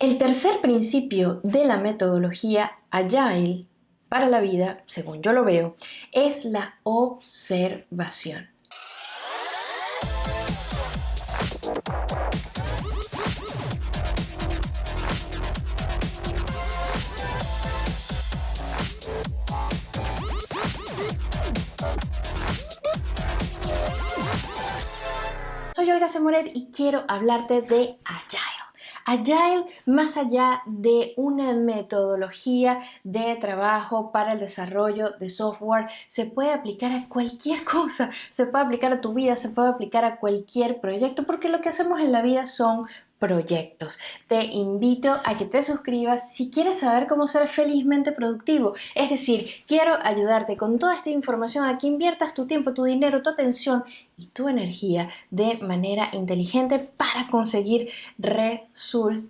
El tercer principio de la metodología Agile para la vida, según yo lo veo, es la observación. Soy Olga Semoret y quiero hablarte de Agile. Más allá de una metodología de trabajo para el desarrollo de software, se puede aplicar a cualquier cosa, se puede aplicar a tu vida, se puede aplicar a cualquier proyecto, porque lo que hacemos en la vida son proyectos. Te invito a que te suscribas si quieres saber cómo ser felizmente productivo. Es decir, quiero ayudarte con toda esta información a que inviertas tu tiempo, tu dinero, tu atención y tu energía de manera inteligente para conseguir resultados.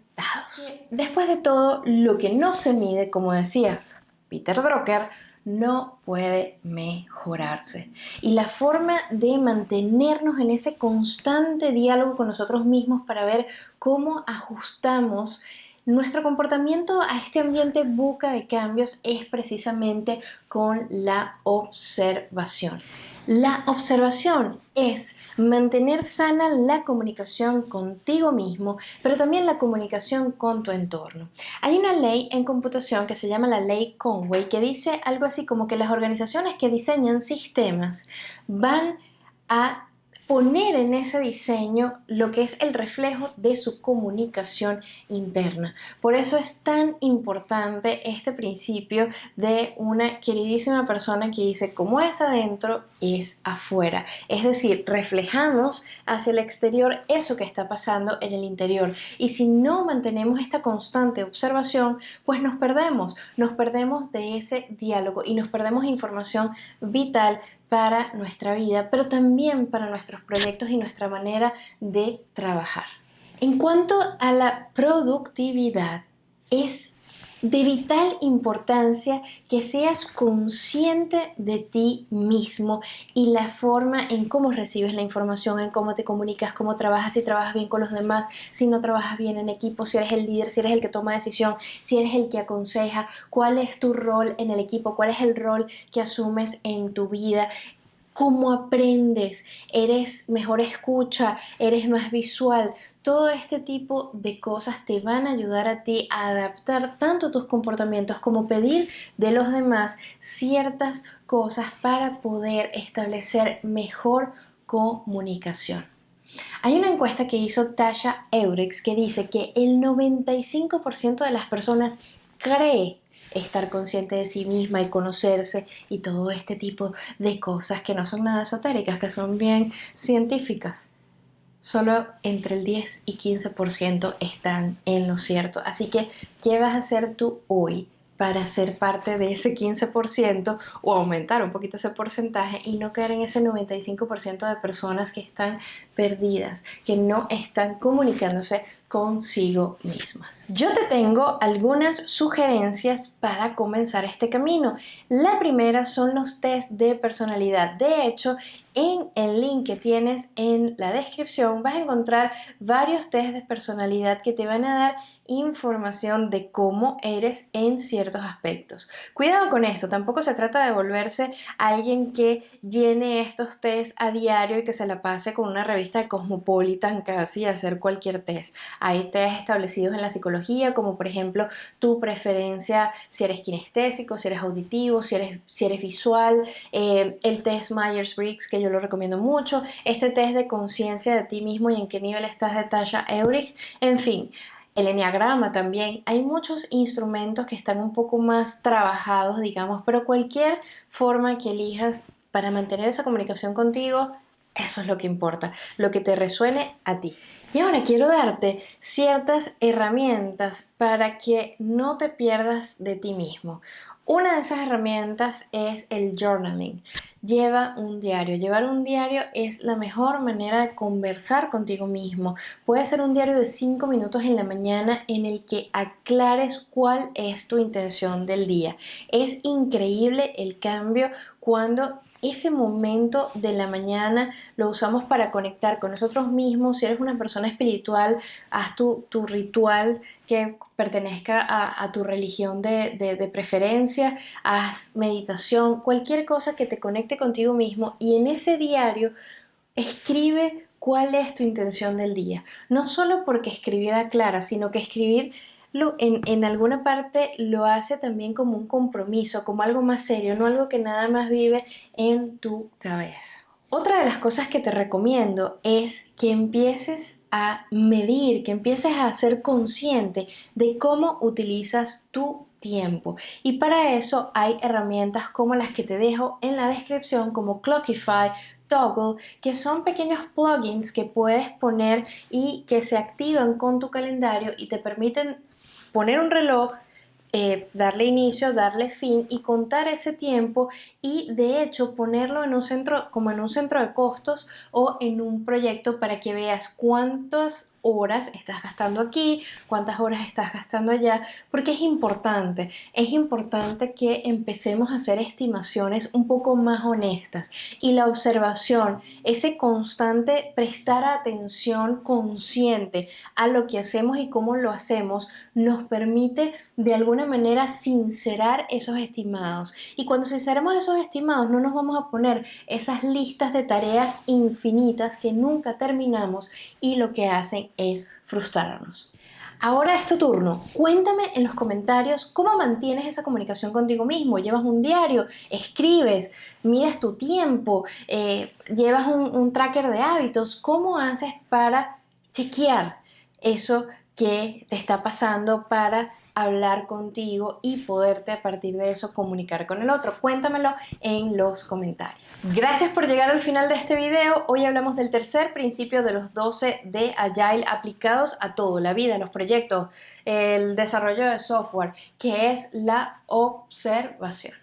Después de todo, lo que no se mide, como decía Peter Drucker, no puede mejorarse. Y la forma de mantenernos en ese constante diálogo con nosotros mismos para ver cómo ajustamos nuestro comportamiento a este ambiente buca de cambios es precisamente con la observación. La observación es mantener sana la comunicación contigo mismo, pero también la comunicación con tu entorno. Hay una ley en computación que se llama la ley Conway que dice algo así como que las organizaciones que diseñan sistemas van a poner en ese diseño lo que es el reflejo de su comunicación interna. Por eso es tan importante este principio de una queridísima persona que dice cómo es adentro es afuera. Es decir, reflejamos hacia el exterior eso que está pasando en el interior. Y si no mantenemos esta constante observación, pues nos perdemos, nos perdemos de ese diálogo y nos perdemos información vital para nuestra vida, pero también para nuestros proyectos y nuestra manera de trabajar. En cuanto a la productividad, es de vital importancia que seas consciente de ti mismo y la forma en cómo recibes la información, en cómo te comunicas, cómo trabajas, si trabajas bien con los demás, si no trabajas bien en equipo, si eres el líder, si eres el que toma decisión, si eres el que aconseja, cuál es tu rol en el equipo, cuál es el rol que asumes en tu vida, cómo aprendes, eres mejor escucha, eres más visual. Todo este tipo de cosas te van a ayudar a ti a adaptar tanto tus comportamientos como pedir de los demás ciertas cosas para poder establecer mejor comunicación. Hay una encuesta que hizo Tasha Eurix que dice que el 95% de las personas cree estar consciente de sí misma y conocerse y todo este tipo de cosas que no son nada esotéricas, que son bien científicas. Solo entre el 10 y 15% están en lo cierto. Así que, ¿qué vas a hacer tú hoy para ser parte de ese 15% o aumentar un poquito ese porcentaje y no caer en ese 95% de personas que están perdidas, que no están comunicándose consigo mismas. Yo te tengo algunas sugerencias para comenzar este camino. La primera son los test de personalidad. De hecho, en el link que tienes en la descripción vas a encontrar varios test de personalidad que te van a dar información de cómo eres en ciertos aspectos. Cuidado con esto, tampoco se trata de volverse alguien que llene estos test a diario y que se la pase con una revista de Cosmopolitan casi a hacer cualquier test. Hay test establecidos en la psicología, como por ejemplo tu preferencia, si eres kinestésico, si eres auditivo, si eres, si eres visual, eh, el test Myers-Briggs, que yo lo recomiendo mucho, este test de conciencia de ti mismo y en qué nivel estás de talla Eurich, en fin. El enneagrama también, hay muchos instrumentos que están un poco más trabajados, digamos, pero cualquier forma que elijas para mantener esa comunicación contigo, eso es lo que importa, lo que te resuene a ti. Y ahora quiero darte ciertas herramientas para que no te pierdas de ti mismo. Una de esas herramientas es el journaling. Lleva un diario. Llevar un diario es la mejor manera de conversar contigo mismo. Puede ser un diario de 5 minutos en la mañana en el que aclares cuál es tu intención del día. Es increíble el cambio cuando ese momento de la mañana lo usamos para conectar con nosotros mismos. Si eres una persona espiritual, haz tu, ritual que pertenezca a, tu religión de, preferencia, haz meditación, cualquier cosa que te conecte contigo mismo y en ese diario escribe cuál es tu intención del día. No solo porque escribiera clara, sino que escribir en, en, alguna parte lo hace también como un compromiso, como algo más serio, no algo que nada más vive en tu cabeza. Otra de las cosas que te recomiendo es que empieces a medir, que empieces a ser consciente de cómo utilizas tu tiempo. Y para eso hay herramientas como las que te dejo en la descripción, como Clockify, Toggle, que son pequeños plugins que puedes poner y que se activan con tu calendario y te permiten poner un reloj, eh, darle inicio, darle fin y contar ese tiempo y de hecho ponerlo en un centro como en un centro de costos o en un proyecto para que veas cuántos horas estás gastando aquí, cuántas horas estás gastando allá, porque es importante, es importante que empecemos a hacer estimaciones un poco más honestas y la observación, ese constante prestar atención consciente a lo que hacemos y cómo lo hacemos, nos permite de alguna manera sincerar esos estimados. Y cuando sinceramos esos estimados, no nos vamos a poner esas listas de tareas infinitas que nunca terminamos y lo que hacen es frustrarnos. Ahora es tu turno. Cuéntame en los comentarios cómo mantienes esa comunicación contigo mismo. ¿Llevas un diario? ¿Escribes? ¿Mides tu tiempo? Eh, ¿Llevas un, un tracker de hábitos? ¿Cómo haces para chequear eso que te está pasando para hablar contigo y poderte a partir de eso comunicar con el otro. Cuéntamelo en los comentarios. Gracias por llegar al final de este video. Hoy hablamos del tercer principio de los 12 de Agile aplicados a todo, la vida, los proyectos, el desarrollo de software, que es la observación.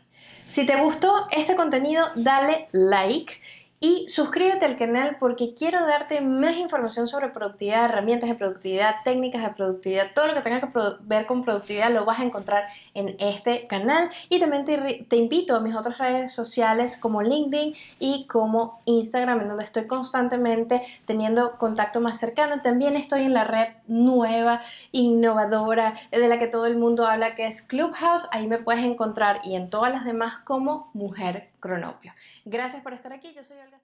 Si te gustó este contenido, dale like y suscríbete al canal porque quiero darte más información sobre productividad, herramientas de productividad, técnicas de productividad, todo lo que tenga que ver con productividad lo vas a encontrar en este canal. Y también te, te, invito a mis otras redes sociales como LinkedIn y como Instagram en donde estoy constantemente teniendo contacto más cercano. También estoy en la red nueva, innovadora, de la que todo el mundo habla que es Clubhouse, ahí me puedes encontrar y en todas las demás como Mujer Cronopio. Gracias por estar aquí, yo soy Olga